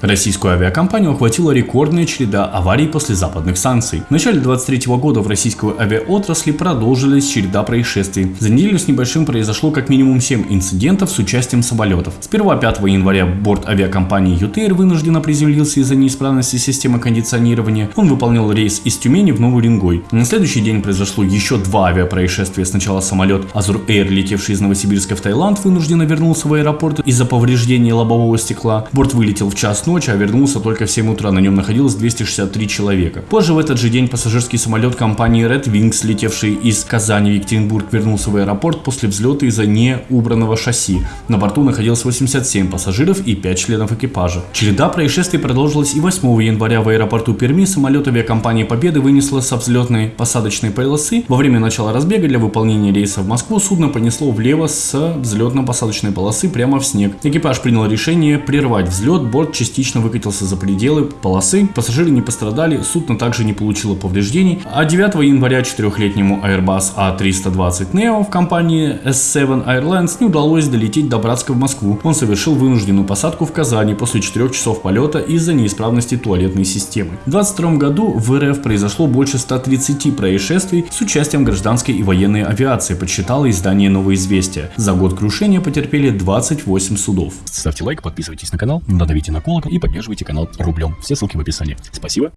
Российскую авиакомпанию охватила рекордная череда аварий после западных санкций. В начале 2023 года в российскую авиаотрасли продолжились череда происшествий. За неделю с небольшим произошло как минимум 7 инцидентов с участием самолетов. С 1-5 января борт авиакомпании UTR вынужденно приземлился из-за неисправности системы кондиционирования. Он выполнял рейс из Тюмени в Новый Уренгой. На следующий день произошло еще два авиапроисшествия. Сначала самолет Azur Air, летевший из Новосибирска в Таиланд, вынужденно вернулся в аэропорт из-за повреждения лобового стекла. Борт вылетел в час ночи, а вернулся только в 7 утра. На нем находилось 263 человека. Позже в этот же день пассажирский самолет компании Red Wings, летевший из Казани в Екатеринбург, вернулся в аэропорт после взлета из-за неубранного шасси. На борту находилось 87 пассажиров и 5 членов экипажа. Череда происшествий продолжилась и 8 января в аэропорту Перми самолет авиакомпании Победы вынесло со взлетной посадочной полосы. Во время начала разбега для выполнения рейса в Москву судно понесло влево с взлетно-посадочной полосы прямо в снег. Экипаж принял решение прервать взлет, борт частично выкатился за пределы полосы, пассажиры не пострадали, судно также не получило повреждений, а 9 января четырехлетнему Airbus A320 Neo в компании S7 Airlines не удалось долететь до Братска в Москву. Он совершил вынужденную посадку в Казани после 4 часов полета из-за неисправности туалетной системы. В 2022 году в РФ произошло больше 130 происшествий с участием гражданской и военной авиации, подсчитало издание «Новое известия». За год крушения потерпели 28 судов. Ставьте лайк, подписывайтесь на канал, надавите на колокол и поддерживайте канал рублем. Все ссылки в описании. Спасибо.